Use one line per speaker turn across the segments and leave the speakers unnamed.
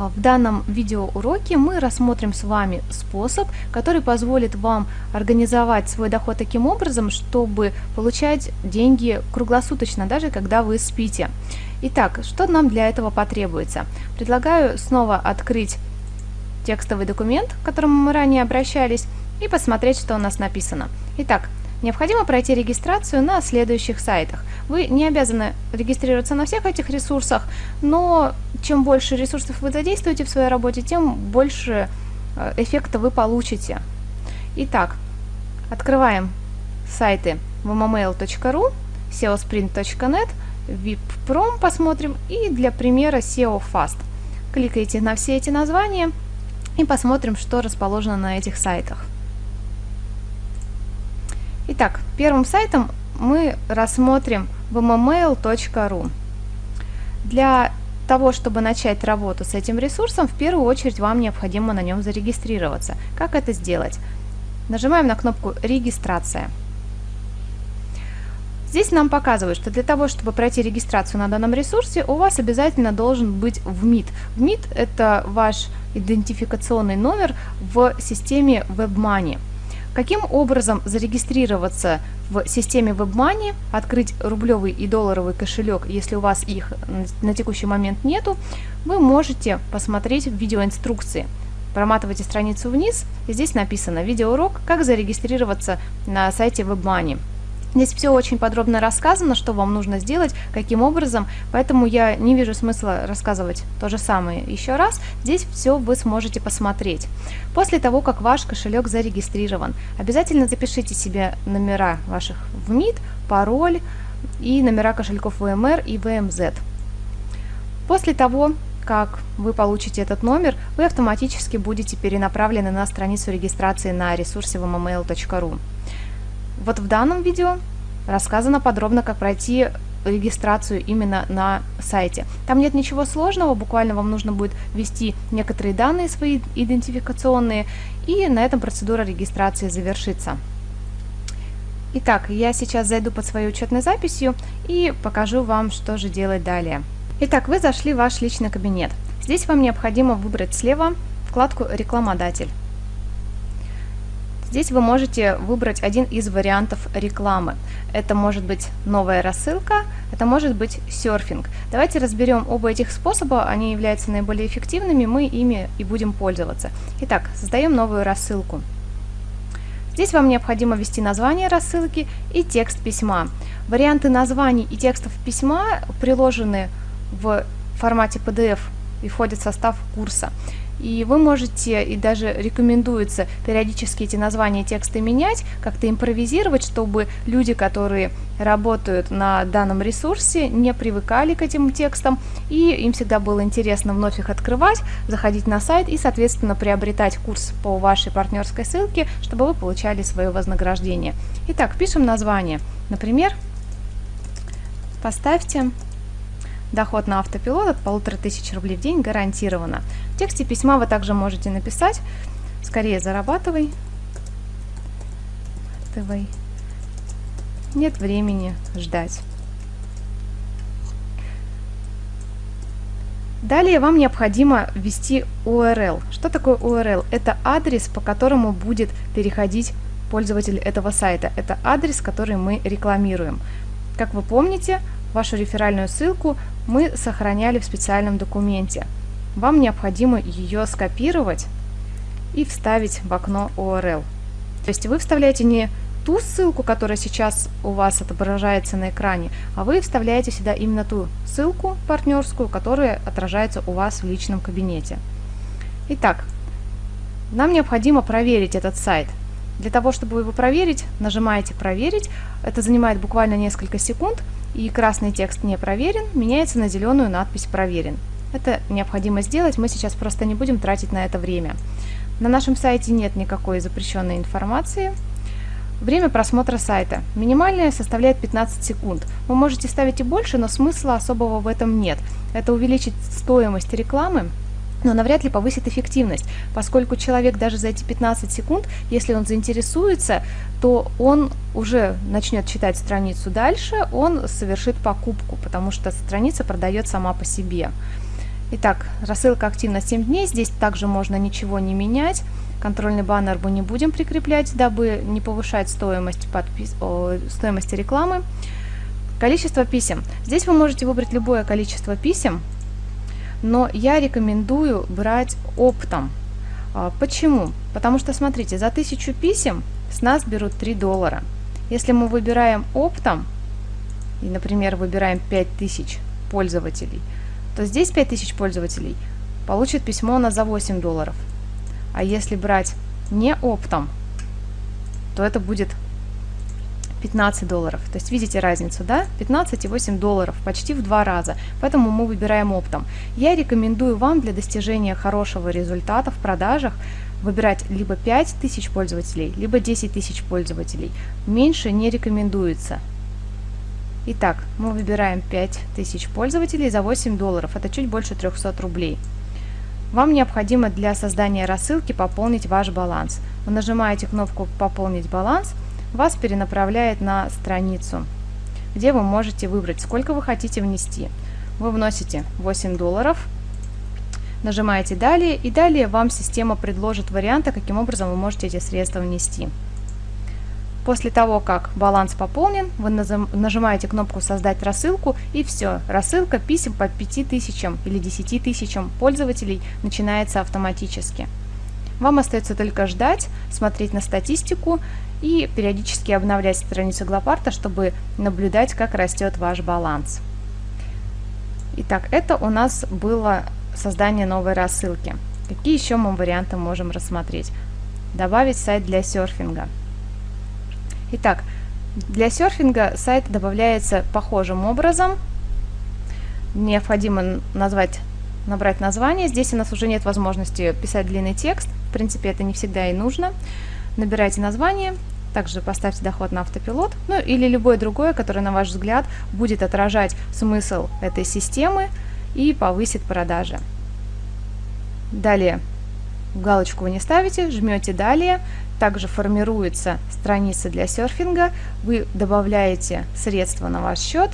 А, в данном видеоуроке мы рассмотрим с вами способ, который позволит вам организовать свой доход таким образом, чтобы получать деньги круглосуточно, даже когда вы спите. Итак, что нам для этого потребуется? Предлагаю снова открыть текстовый документ, к которому мы ранее обращались, и посмотреть, что у нас написано. Итак, Необходимо пройти регистрацию на следующих сайтах. Вы не обязаны регистрироваться на всех этих ресурсах, но чем больше ресурсов вы задействуете в своей работе, тем больше э, эффекта вы получите. Итак, открываем сайты www.mail.ru, seosprint.net, vipprom посмотрим и для примера SEO Fast. Кликайте на все эти названия и посмотрим, что расположено на этих сайтах. Итак, первым сайтом мы рассмотрим vmmail.ru. Для того, чтобы начать работу с этим ресурсом, в первую очередь вам необходимо на нем зарегистрироваться. Как это сделать? Нажимаем на кнопку «Регистрация». Здесь нам показывают, что для того, чтобы пройти регистрацию на данном ресурсе, у вас обязательно должен быть ВМИТ. ВМИТ – это ваш идентификационный номер в системе WebMoney. Каким образом зарегистрироваться в системе WebMoney, открыть рублевый и долларовый кошелек, если у вас их на текущий момент нету, вы можете посмотреть в видеоинструкции. Проматывайте страницу вниз, здесь написано видеоурок «Как зарегистрироваться на сайте WebMoney». Здесь все очень подробно рассказано, что вам нужно сделать, каким образом, поэтому я не вижу смысла рассказывать то же самое еще раз. Здесь все вы сможете посмотреть. После того, как ваш кошелек зарегистрирован, обязательно запишите себе номера ваших ВМИД, пароль и номера кошельков VMR и VMZ. После того, как вы получите этот номер, вы автоматически будете перенаправлены на страницу регистрации на ресурсе vmmail.ru. Вот в данном видео рассказано подробно, как пройти регистрацию именно на сайте. Там нет ничего сложного, буквально вам нужно будет ввести некоторые данные свои идентификационные, и на этом процедура регистрации завершится. Итак, я сейчас зайду под своей учетной записью и покажу вам, что же делать далее. Итак, вы зашли в ваш личный кабинет. Здесь вам необходимо выбрать слева вкладку «Рекламодатель». Здесь вы можете выбрать один из вариантов рекламы. Это может быть новая рассылка, это может быть серфинг. Давайте разберем оба этих способа, они являются наиболее эффективными, мы ими и будем пользоваться. Итак, создаем новую рассылку. Здесь вам необходимо ввести название рассылки и текст письма. Варианты названий и текстов письма приложены в формате PDF и входят в состав курса. И вы можете, и даже рекомендуется периодически эти названия текста менять, как-то импровизировать, чтобы люди, которые работают на данном ресурсе, не привыкали к этим текстам, и им всегда было интересно вновь их открывать, заходить на сайт и, соответственно, приобретать курс по вашей партнерской ссылке, чтобы вы получали свое вознаграждение. Итак, пишем название. Например, поставьте Доход на автопилот от полутора тысяч рублей в день гарантированно. В тексте письма вы также можете написать «Скорее зарабатывай». Зарабатывай. Нет времени ждать. Далее вам необходимо ввести URL. Что такое URL? Это адрес, по которому будет переходить пользователь этого сайта. Это адрес, который мы рекламируем. Как вы помните, Вашу реферальную ссылку мы сохраняли в специальном документе. Вам необходимо ее скопировать и вставить в окно URL. То есть вы вставляете не ту ссылку, которая сейчас у вас отображается на экране, а вы вставляете сюда именно ту ссылку партнерскую, которая отражается у вас в личном кабинете. Итак, нам необходимо проверить этот сайт. Для того, чтобы его проверить, нажимаете «Проверить». Это занимает буквально несколько секунд – и красный текст «Не проверен» меняется на зеленую надпись «Проверен». Это необходимо сделать, мы сейчас просто не будем тратить на это время. На нашем сайте нет никакой запрещенной информации. Время просмотра сайта. Минимальное составляет 15 секунд. Вы можете ставить и больше, но смысла особого в этом нет. Это увеличит стоимость рекламы, но навряд ли повысит эффективность, поскольку человек даже за эти 15 секунд, если он заинтересуется, то он уже начнет читать страницу дальше, он совершит покупку, потому что страница продает сама по себе. Итак, рассылка активна 7 дней. Здесь также можно ничего не менять. Контрольный баннер мы не будем прикреплять, дабы не повышать стоимость, подпис... О, стоимости рекламы. Количество писем. Здесь вы можете выбрать любое количество писем, но я рекомендую брать оптом. А, почему? Потому что, смотрите, за 1000 писем с нас берут 3 доллара. Если мы выбираем оптом, и, например, выбираем 5000 пользователей, то здесь 5000 пользователей получит письмо на за 8 долларов. А если брать не оптом, то это будет 15 долларов. То есть видите разницу, да? 15 и 8 долларов, почти в два раза. Поэтому мы выбираем оптом. Я рекомендую вам для достижения хорошего результата в продажах выбирать либо 5 тысяч пользователей, либо 10 тысяч пользователей. Меньше не рекомендуется. Итак, мы выбираем 5000 пользователей за 8 долларов, это чуть больше 300 рублей. Вам необходимо для создания рассылки пополнить ваш баланс. Вы нажимаете кнопку «Пополнить баланс», вас перенаправляет на страницу, где вы можете выбрать, сколько вы хотите внести. Вы вносите 8 долларов, нажимаете «Далее», и далее вам система предложит варианты, каким образом вы можете эти средства внести. После того, как баланс пополнен, вы нажимаете кнопку «Создать рассылку» и все, рассылка писем по 5000 или 10 тысячам пользователей начинается автоматически. Вам остается только ждать, смотреть на статистику и периодически обновлять страницу Глопарта, чтобы наблюдать, как растет ваш баланс. Итак, это у нас было создание новой рассылки. Какие еще мы варианты можем рассмотреть? Добавить сайт для серфинга. Итак, для серфинга сайт добавляется похожим образом. Необходимо назвать, набрать название. Здесь у нас уже нет возможности писать длинный текст. В принципе, это не всегда и нужно. Набирайте название, также поставьте доход на автопилот, ну или любое другое, которое, на ваш взгляд, будет отражать смысл этой системы и повысит продажи. Далее галочку вы не ставите, жмете «Далее», также формируется страница для серфинга, вы добавляете средства на ваш счет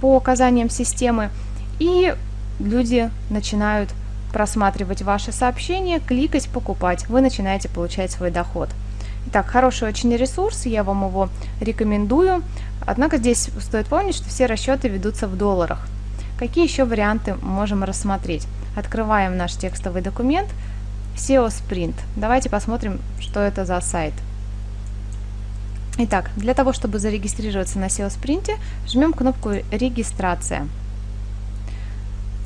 по указаниям системы, и люди начинают просматривать ваши сообщения, кликать, покупать. Вы начинаете получать свой доход. Итак, хороший очень ресурс, я вам его рекомендую. Однако здесь стоит помнить, что все расчеты ведутся в долларах. Какие еще варианты можем рассмотреть? Открываем наш текстовый документ – SEO Sprint. Давайте посмотрим, что это за сайт. Итак, для того, чтобы зарегистрироваться на SEO Sprint, жмем кнопку «Регистрация».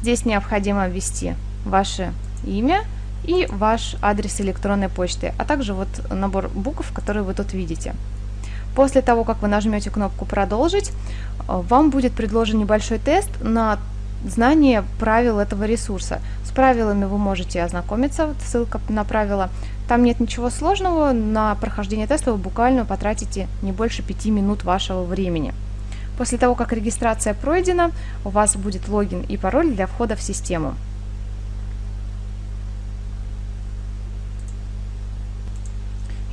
Здесь необходимо ввести ваше имя и ваш адрес электронной почты, а также вот набор букв, которые вы тут видите. После того, как вы нажмете кнопку «Продолжить», вам будет предложен небольшой тест на знание правил этого ресурса. С правилами вы можете ознакомиться, ссылка на правила. Там нет ничего сложного, на прохождение теста вы буквально потратите не больше 5 минут вашего времени. После того, как регистрация пройдена, у вас будет логин и пароль для входа в систему.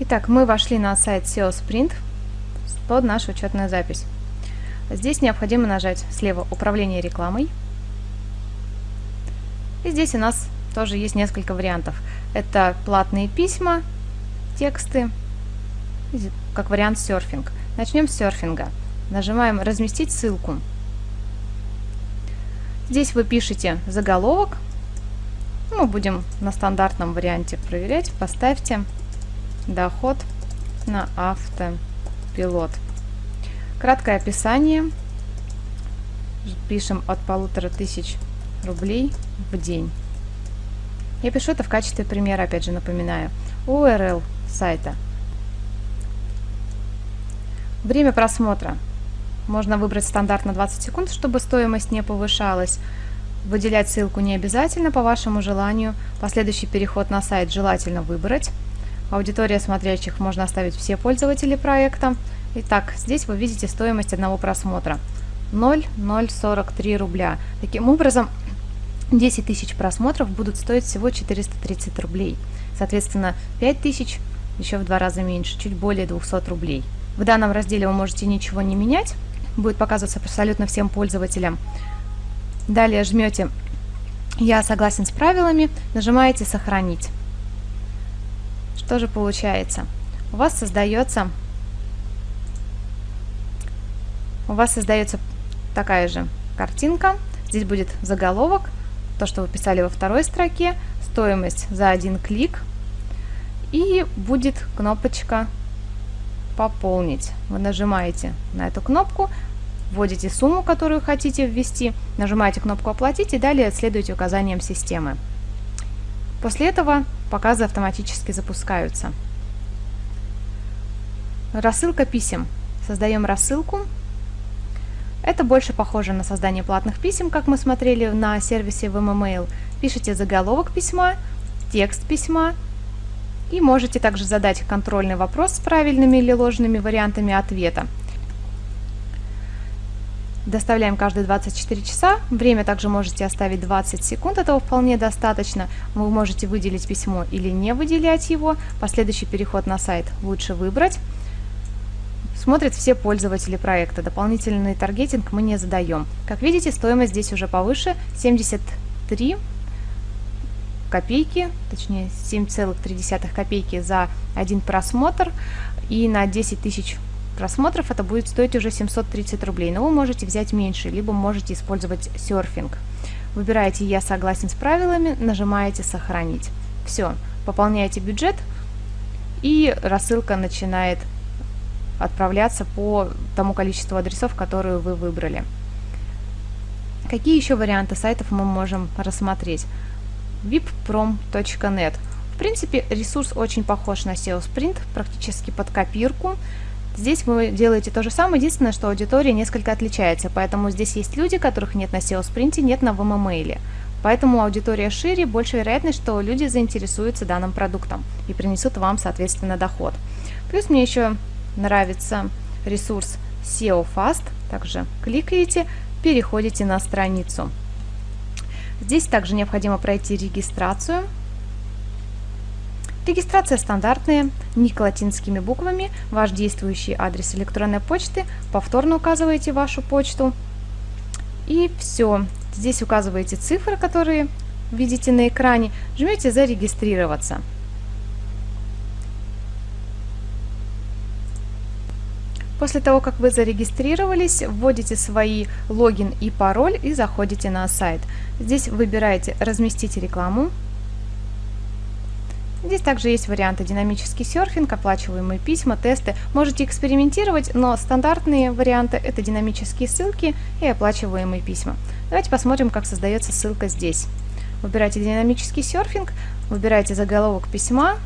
Итак, мы вошли на сайт SEO Sprint под нашу учетную запись. Здесь необходимо нажать слева «Управление рекламой», и здесь у нас тоже есть несколько вариантов. Это платные письма, тексты, как вариант серфинг. Начнем с серфинга. Нажимаем «Разместить ссылку». Здесь вы пишете заголовок. Мы будем на стандартном варианте проверять. Поставьте доход на автопилот. Краткое описание. Пишем от полутора тысяч рублей в день. Я пишу это в качестве примера, опять же напоминаю. URL сайта. Время просмотра. Можно выбрать стандарт на 20 секунд, чтобы стоимость не повышалась. Выделять ссылку не обязательно по вашему желанию. Последующий переход на сайт желательно выбрать. Аудитория смотрящих можно оставить все пользователи проекта. Итак, здесь вы видите стоимость одного просмотра. 0,043 рубля. Таким образом, 10 тысяч просмотров будут стоить всего 430 рублей. Соответственно, 5 тысяч еще в два раза меньше, чуть более 200 рублей. В данном разделе вы можете ничего не менять, будет показываться абсолютно всем пользователям. Далее жмете «Я согласен с правилами», нажимаете «Сохранить». Что же получается? У вас создается у вас создается такая же картинка. Здесь будет заголовок, то, что вы писали во второй строке, стоимость за один клик, и будет кнопочка «Пополнить». Вы нажимаете на эту кнопку, вводите сумму, которую хотите ввести, нажимаете кнопку «Оплатить» и далее следуете указаниям системы. После этого показы автоматически запускаются. Рассылка писем. Создаем рассылку. Это больше похоже на создание платных писем, как мы смотрели на сервисе VMMail. Пишите заголовок письма, текст письма и можете также задать контрольный вопрос с правильными или ложными вариантами ответа. Доставляем каждые 24 часа. Время также можете оставить 20 секунд, этого вполне достаточно. Вы можете выделить письмо или не выделять его. Последующий переход на сайт лучше выбрать. Смотрят все пользователи проекта. Дополнительный таргетинг мы не задаем. Как видите, стоимость здесь уже повыше 73 копейки, точнее 7,3 копейки за один просмотр и на 10 тысяч просмотров это будет стоить уже 730 рублей, но вы можете взять меньше, либо можете использовать серфинг. Выбираете «Я согласен с правилами», нажимаете «Сохранить». Все, пополняете бюджет, и рассылка начинает отправляться по тому количеству адресов, которые вы выбрали. Какие еще варианты сайтов мы можем рассмотреть? vipprom.net. В принципе, ресурс очень похож на SEO Sprint, практически под копирку. Здесь вы делаете то же самое, единственное, что аудитория несколько отличается, поэтому здесь есть люди, которых нет на SEO Sprint, нет на VMMail. Поэтому аудитория шире, больше вероятность, что люди заинтересуются данным продуктом и принесут вам, соответственно, доход. Плюс мне еще нравится ресурс SEO Fast, также кликаете, переходите на страницу. Здесь также необходимо пройти регистрацию. Регистрация стандартная, ник латинскими буквами, ваш действующий адрес электронной почты, повторно указываете вашу почту. И все. Здесь указываете цифры, которые видите на экране, жмете «Зарегистрироваться». После того, как вы зарегистрировались, вводите свои логин и пароль и заходите на сайт. Здесь выбираете «Разместить рекламу». Здесь также есть варианты динамический серфинг, оплачиваемые письма, тесты. Можете экспериментировать, но стандартные варианты это динамические ссылки и оплачиваемые письма. Давайте посмотрим, как создается ссылка здесь. Выбирайте динамический серфинг, выбирайте заголовок письма.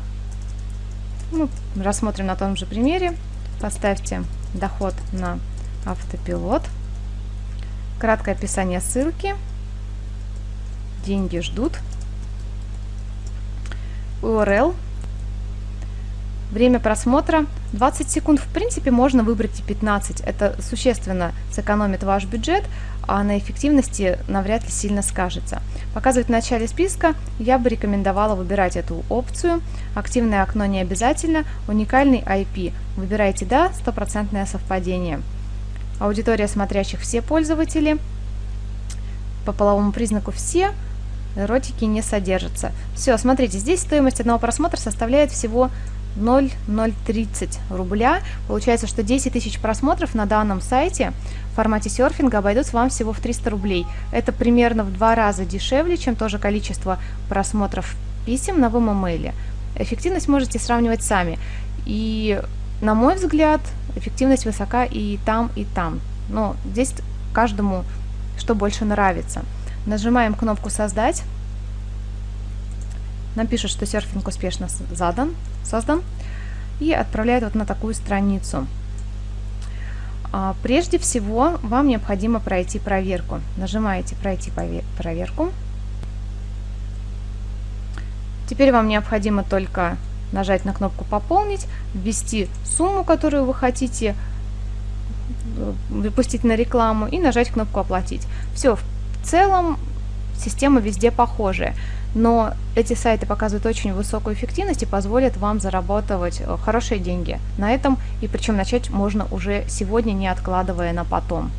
Ну, рассмотрим на том же примере. Поставьте доход на автопилот. Краткое описание ссылки. Деньги ждут. URL. Время просмотра 20 секунд. В принципе, можно выбрать и 15. Это существенно сэкономит ваш бюджет, а на эффективности навряд ли сильно скажется. Показывать в начале списка я бы рекомендовала выбирать эту опцию. Активное окно не обязательно, уникальный IP. Выбирайте «Да», стопроцентное совпадение. Аудитория смотрящих все пользователи. По половому признаку все, эротики не содержатся. Все, смотрите, здесь стоимость одного просмотра составляет всего 0,030 рубля. Получается, что 10 тысяч просмотров на данном сайте в формате серфинга обойдутся вам всего в 300 рублей. Это примерно в два раза дешевле, чем то же количество просмотров писем на VMMail. Эффективность можете сравнивать сами. И, на мой взгляд, эффективность высока и там, и там. Но здесь каждому что больше нравится. Нажимаем кнопку «Создать». Нам пишут, что серфинг успешно задан, создан и отправляет вот на такую страницу. А, прежде всего, вам необходимо пройти проверку. Нажимаете «Пройти проверку». Теперь вам необходимо только нажать на кнопку «Пополнить», ввести сумму, которую вы хотите э, выпустить на рекламу и нажать кнопку «Оплатить». Все, в целом система везде похожая но эти сайты показывают очень высокую эффективность и позволят вам зарабатывать э, хорошие деньги на этом, и причем начать можно уже сегодня, не откладывая на потом.